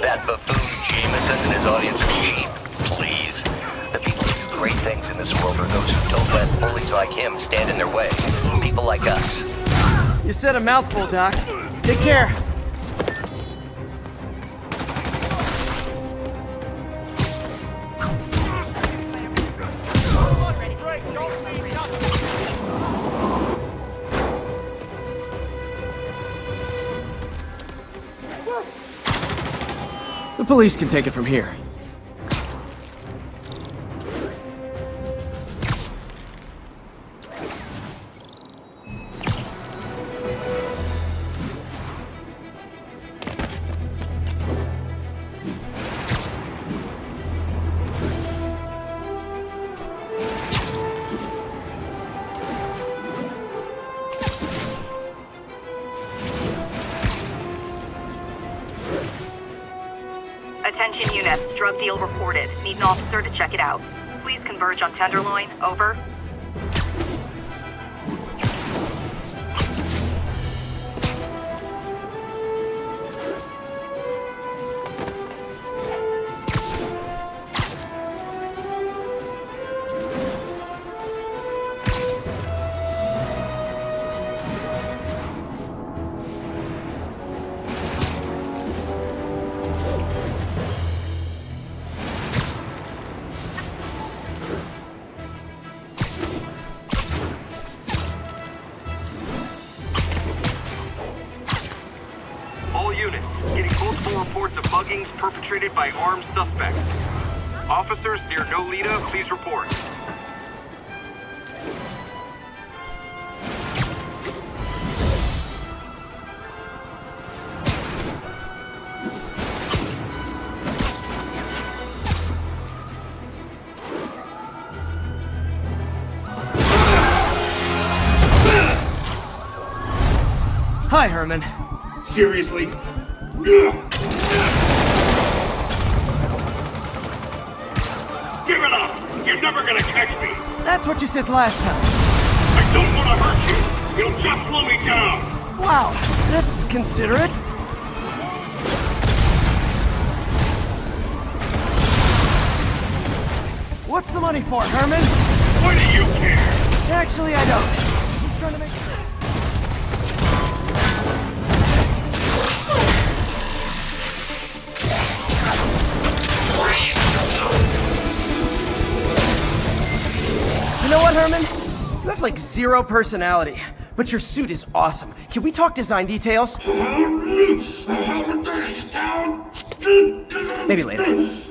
That buffoon Jameson and his audience are cheap. Please. The people who do great things in this world are those who don't let bullies like him stand in their way. People like us. You said a mouthful, Doc. Take care. The police can take it from here. Attention units, drug deal reported. Need an officer to check it out. Please converge on Tenderloin. Over. All units, getting multiple reports of muggings perpetrated by armed suspects. Officers near Nolita, please report. Hi, Herman. Seriously? Give it up! You're never gonna catch me! That's what you said last time. I don't want to hurt you! You'll just slow me down! Wow, that's considerate. What's the money for, Herman? What do you care? Actually, I don't. Just trying to make sure. You know what, Herman? You have like zero personality, but your suit is awesome. Can we talk design details? Maybe later.